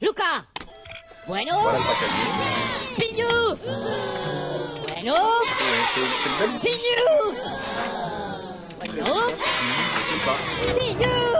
¡Luca! Bueno. ¡Piñu! Bueno. ¡Piñu! Bueno. ¡Piñu!